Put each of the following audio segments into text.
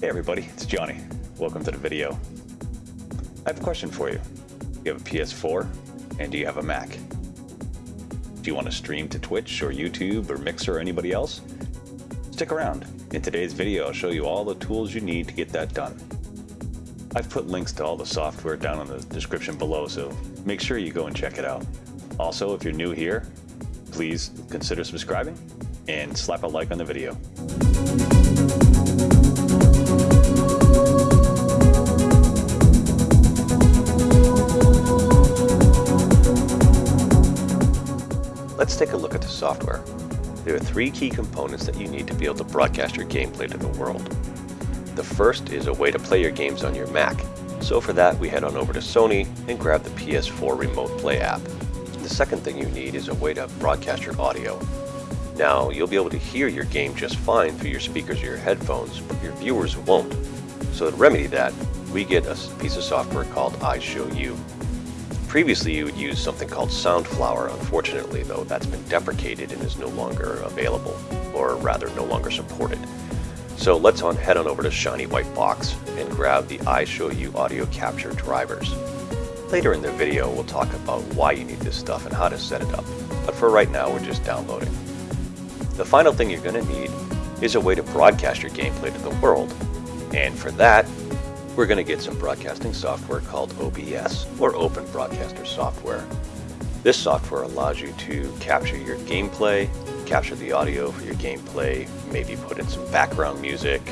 Hey everybody, it's Johnny. Welcome to the video. I have a question for you. Do you have a PS4 and do you have a Mac? Do you want to stream to Twitch or YouTube or Mixer or anybody else? Stick around. In today's video I'll show you all the tools you need to get that done. I've put links to all the software down in the description below so make sure you go and check it out. Also, if you're new here, please consider subscribing and slap a like on the video. Let's take a look at the software. There are three key components that you need to be able to broadcast your gameplay to the world. The first is a way to play your games on your Mac. So for that, we head on over to Sony and grab the PS4 Remote Play app. The second thing you need is a way to broadcast your audio. Now, you'll be able to hear your game just fine through your speakers or your headphones, but your viewers won't. So to remedy that, we get a piece of software called iShowU. Previously, you would use something called Soundflower. Unfortunately, though, that's been deprecated and is no longer available, or rather, no longer supported. So let's on head on over to Shiny White Box and grab the iShowU audio capture drivers. Later in the video, we'll talk about why you need this stuff and how to set it up. But for right now, we're just downloading. The final thing you're going to need is a way to broadcast your gameplay to the world. And for that, we're going to get some broadcasting software called OBS, or Open Broadcaster Software. This software allows you to capture your gameplay, capture the audio for your gameplay, maybe put in some background music,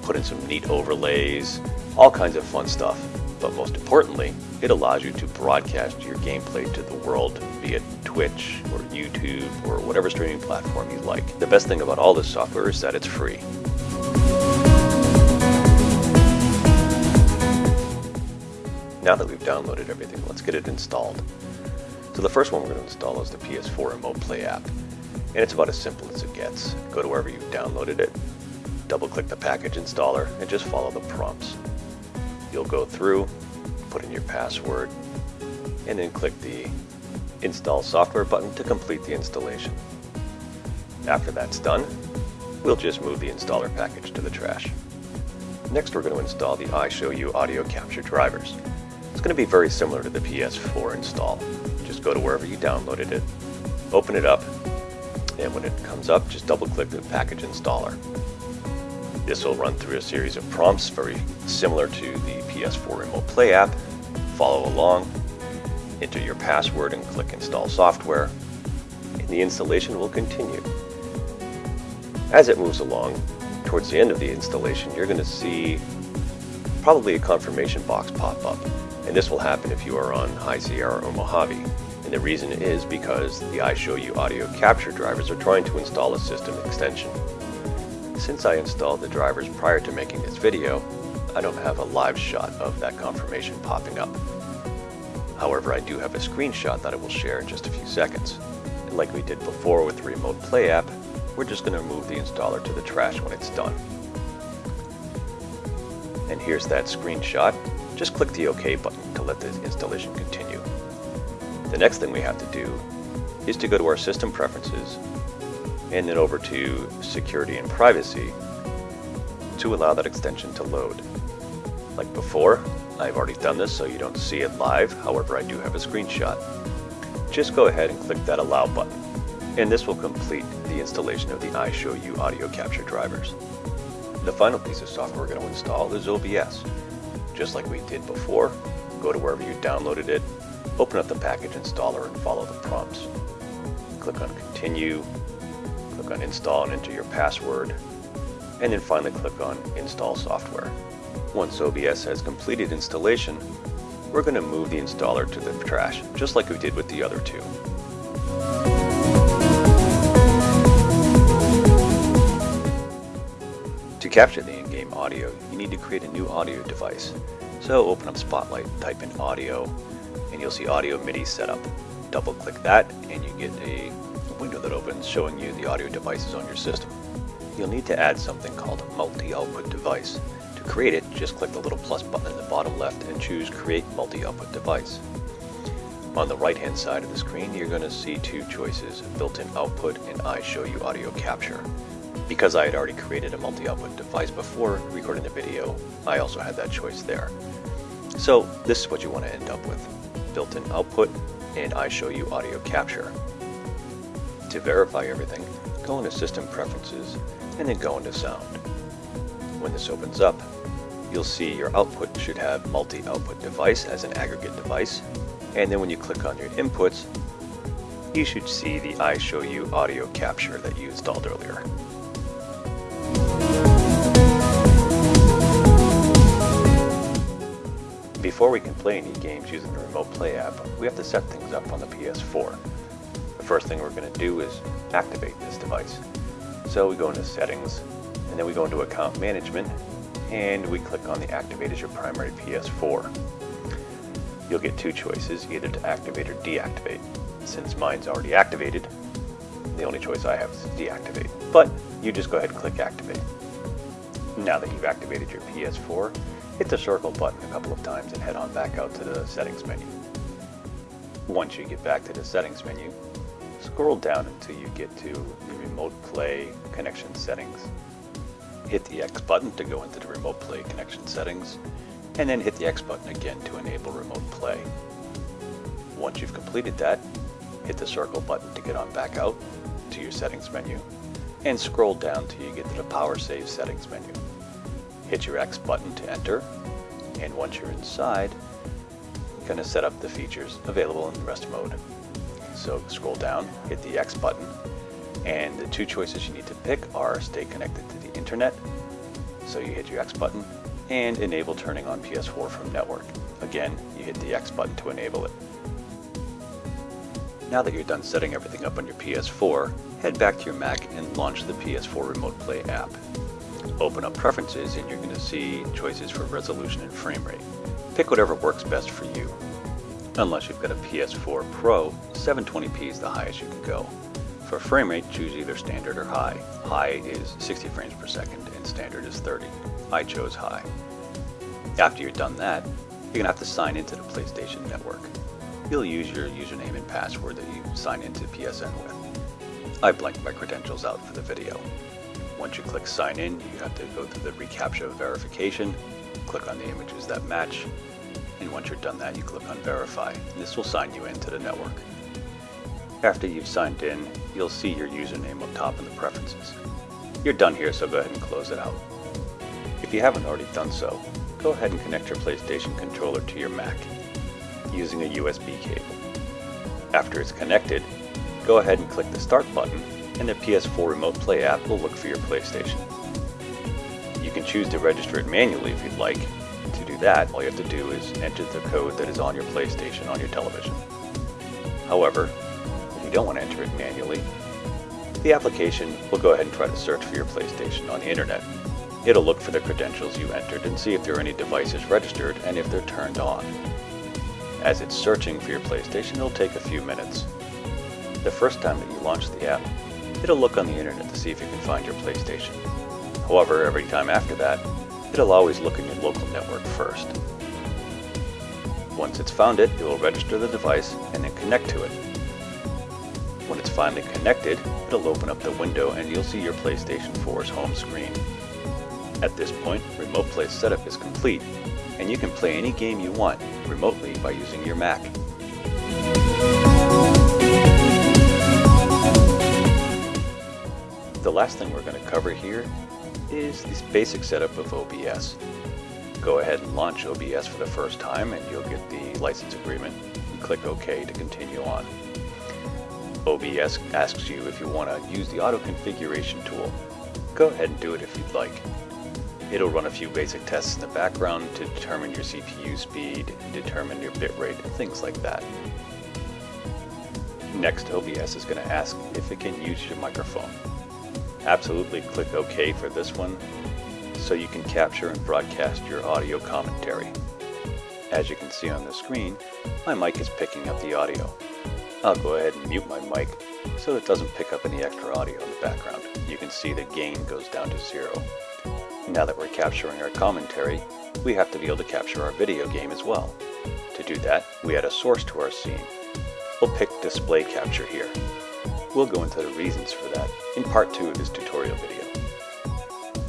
put in some neat overlays, all kinds of fun stuff. But most importantly, it allows you to broadcast your gameplay to the world via Twitch or YouTube or whatever streaming platform you like. The best thing about all this software is that it's free. Now that we've downloaded everything, let's get it installed. So the first one we're going to install is the PS4 Remote Play app. And it's about as simple as it gets. Go to wherever you've downloaded it, double click the package installer, and just follow the prompts. You'll go through, put in your password, and then click the Install Software button to complete the installation. After that's done, we'll just move the installer package to the trash. Next we're going to install the iShowU audio capture drivers. It's going to be very similar to the PS4 install. Just go to wherever you downloaded it, open it up, and when it comes up, just double click the package installer. This will run through a series of prompts very similar to the PS4 Remote Play app. Follow along, enter your password and click install software, and the installation will continue. As it moves along, towards the end of the installation, you're going to see probably a confirmation box pop up. And this will happen if you are on High Sierra or Mojave. And the reason is because the iShowU audio capture drivers are trying to install a system extension. Since I installed the drivers prior to making this video, I don't have a live shot of that confirmation popping up. However, I do have a screenshot that I will share in just a few seconds. And like we did before with the Remote Play app, we're just going to move the installer to the trash when it's done. And here's that screenshot. Just click the OK button to let the installation continue. The next thing we have to do is to go to our system preferences and then over to security and privacy to allow that extension to load. Like before, I've already done this so you don't see it live, however I do have a screenshot. Just go ahead and click that allow button and this will complete the installation of the iShowU audio capture drivers. The final piece of software we're going to install is OBS. Just like we did before, go to wherever you downloaded it, open up the package installer and follow the prompts. Click on continue, click on install and enter your password, and then finally click on install software. Once OBS has completed installation, we're going to move the installer to the trash, just like we did with the other two. Capture the in-game audio, you need to create a new audio device. So open up Spotlight, type in audio, and you'll see audio MIDI setup. Double click that and you get a window that opens showing you the audio devices on your system. You'll need to add something called a multi-output device. To create it, just click the little plus button in the bottom left and choose Create Multi-Output Device. On the right hand side of the screen, you're going to see two choices, built-in output and iShowU audio capture. Because I had already created a multi-output device before recording the video, I also had that choice there. So this is what you want to end up with. Built-in output and iShowU audio capture. To verify everything, go into System Preferences and then go into Sound. When this opens up, you'll see your output should have multi-output device as an aggregate device, and then when you click on your inputs, you should see the iShowU audio capture that you installed earlier. Before we can play any games using the Remote Play app, we have to set things up on the PS4. The first thing we're going to do is activate this device. So we go into Settings, and then we go into Account Management, and we click on the Activate as your primary PS4. You'll get two choices, either to activate or deactivate. Since mine's already activated, the only choice I have is deactivate. But you just go ahead and click Activate. Now that you've activated your PS4, hit the circle button a couple of times and head on back out to the settings menu. Once you get back to the settings menu, scroll down until you get to the remote play connection settings. Hit the X button to go into the remote play connection settings, and then hit the X button again to enable remote play. Once you've completed that, hit the circle button to get on back out to your settings menu, and scroll down till you get to the power save settings menu. Hit your X button to enter, and once you're inside, you're going to set up the features available in rest mode. So scroll down, hit the X button, and the two choices you need to pick are stay connected to the internet, so you hit your X button, and enable turning on PS4 from network. Again, you hit the X button to enable it. Now that you're done setting everything up on your PS4, head back to your Mac and launch the PS4 Remote Play app. Open up Preferences and you're going to see choices for resolution and frame rate. Pick whatever works best for you. Unless you've got a PS4 Pro, 720p is the highest you can go. For frame rate, choose either standard or high. High is 60 frames per second and standard is 30. I chose high. After you're done that, you're going to have to sign into the PlayStation Network you'll use your username and password that you sign into PSN with. I blanked my credentials out for the video. Once you click sign in, you have to go through the reCAPTCHA verification, click on the images that match, and once you're done that, you click on verify. This will sign you into the network. After you've signed in, you'll see your username up top in the preferences. You're done here, so go ahead and close it out. If you haven't already done so, go ahead and connect your PlayStation controller to your Mac using a USB cable. After it's connected, go ahead and click the Start button and the PS4 Remote Play app will look for your PlayStation. You can choose to register it manually if you'd like. To do that, all you have to do is enter the code that is on your PlayStation on your television. However, if you don't want to enter it manually, the application will go ahead and try to search for your PlayStation on the internet. It'll look for the credentials you entered and see if there are any devices registered and if they're turned on. As it's searching for your PlayStation, it'll take a few minutes. The first time that you launch the app, it'll look on the internet to see if you can find your PlayStation. However, every time after that, it'll always look in your local network first. Once it's found it, it will register the device and then connect to it. When it's finally connected, it'll open up the window and you'll see your PlayStation 4's home screen. At this point, Remote Play setup is complete and you can play any game you want remotely by using your Mac. The last thing we're going to cover here is this basic setup of OBS. Go ahead and launch OBS for the first time and you'll get the license agreement. Click OK to continue on. OBS asks you if you want to use the auto configuration tool. Go ahead and do it if you'd like. It'll run a few basic tests in the background to determine your CPU speed, determine your bitrate, things like that. Next, OBS is going to ask if it can use your microphone. Absolutely click OK for this one so you can capture and broadcast your audio commentary. As you can see on the screen, my mic is picking up the audio. I'll go ahead and mute my mic so it doesn't pick up any extra audio in the background. You can see the gain goes down to zero. Now that we're capturing our commentary, we have to be able to capture our video game as well. To do that, we add a source to our scene. We'll pick display capture here. We'll go into the reasons for that in part 2 of this tutorial video.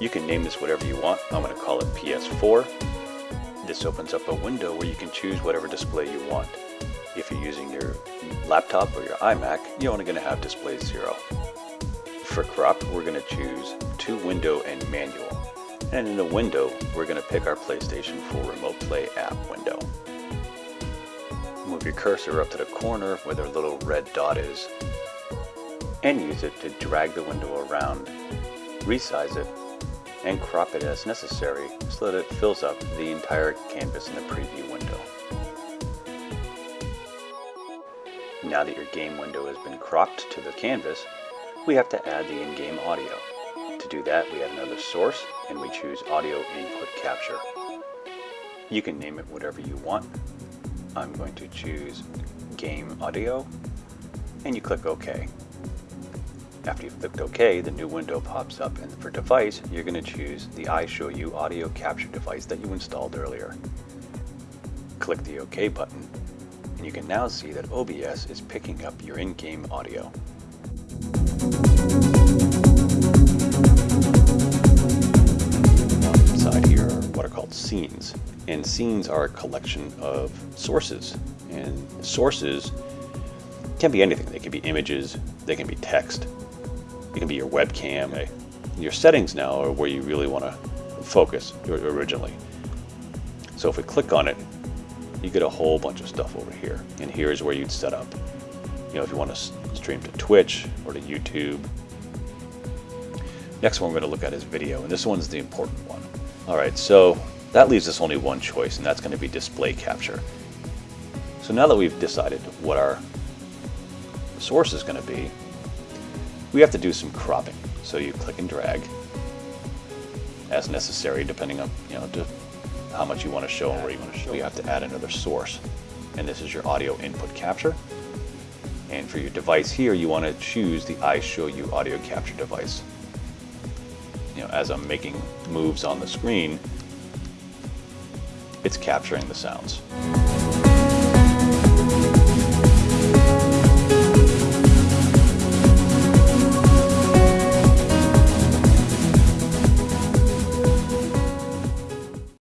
You can name this whatever you want. I'm going to call it PS4. This opens up a window where you can choose whatever display you want. If you're using your laptop or your iMac, you're only going to have display 0. For crop, we're going to choose to window and manual. And in the window, we're going to pick our PlayStation 4 Remote Play app window. Move your cursor up to the corner where the little red dot is, and use it to drag the window around, resize it, and crop it as necessary so that it fills up the entire canvas in the preview window. Now that your game window has been cropped to the canvas, we have to add the in-game audio. To do that, we add another source and we choose Audio Input Capture. You can name it whatever you want. I'm going to choose Game Audio and you click OK. After you've clicked OK, the new window pops up and for device, you're going to choose the iShowU audio capture device that you installed earlier. Click the OK button and you can now see that OBS is picking up your in-game audio. Inside here are what are called scenes. And scenes are a collection of sources. And sources can be anything. They can be images, they can be text, it can be your webcam. Your settings now are where you really want to focus originally. So if we click on it, you get a whole bunch of stuff over here. And here's where you'd set up. You know, if you want to stream to Twitch or to YouTube. Next one we're going to look at is video, and this one's the important one. All right, so that leaves us only one choice, and that's going to be display capture. So now that we've decided what our source is going to be, we have to do some cropping. So you click and drag as necessary, depending on you know how much you want to show and where you want to show. You have to add another source, and this is your audio input capture. And for your device here, you want to choose the iShowU audio capture device. You know, as I'm making moves on the screen, it's capturing the sounds.